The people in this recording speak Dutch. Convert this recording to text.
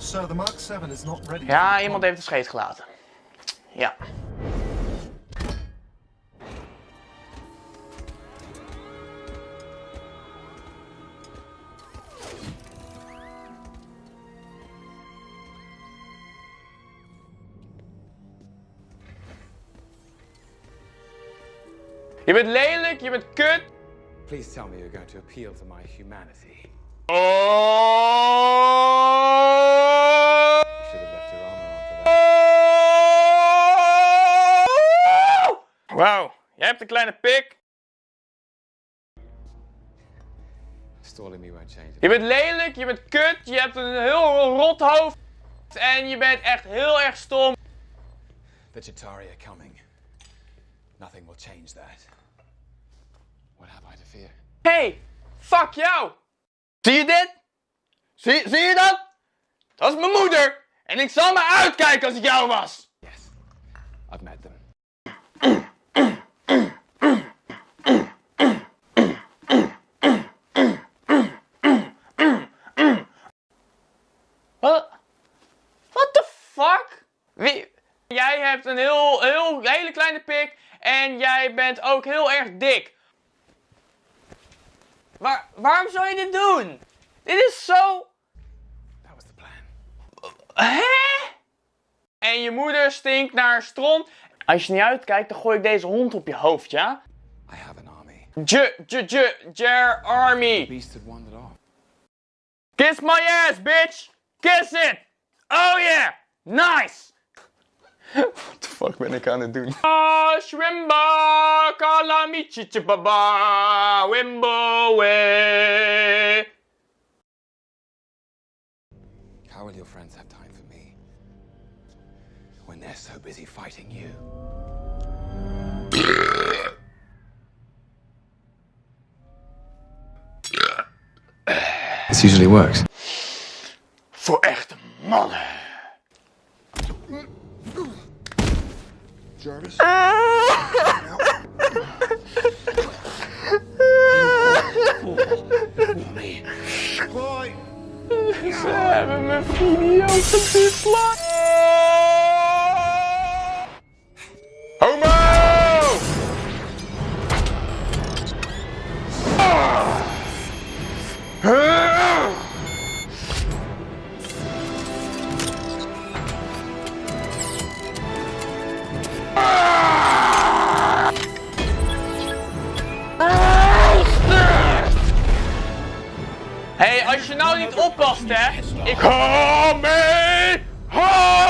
So the Mark 7 is not ready. Ja, iemand heeft de scheet gelaten. Ja. Je bent lelijk, je bent kut. Please tell me you're going to appeal to my humanity. Oh! You should have left your armor on for that. Wauw, jij hebt een kleine pik. Stalling me won't change it. Je bent lelijk, je bent kut, je hebt een heel rot hoofd. En je bent echt heel erg stom. The Chitauri are coming. Nothing will change that. What have I to fear? Hey, fuck jou. Zie je dit? Zie, zie je dat? Dat is mijn moeder. En ik zal me uitkijken als ik jou was. Yes, I've met them. Wat? What the fuck? Wie? Jij hebt een heel, heel, hele kleine pik en jij bent ook heel erg dik. Waarom zou je dit doen? Dit is zo... That was the plan. Hè? En je moeder stinkt naar stront. Als je niet uitkijkt, dan gooi ik deze hond op je hoofd, ja? I have an army. J, J, J, Jer Army. Beast had wandered off. Kiss my ass, bitch! Kiss it! Oh yeah! Nice! What the fuck ben ik aan het doen? Ah, Shrimba, kalamichi, baba, wimbo, way. How will your friends have time for me? When they're so busy fighting you. This usually works. Voor echte mannen. Jarvis? Boy! Ze hebben mijn video gedisliked. Homo! Hé, hey, als je nou niet oppast, hè. Ik... Kom mee!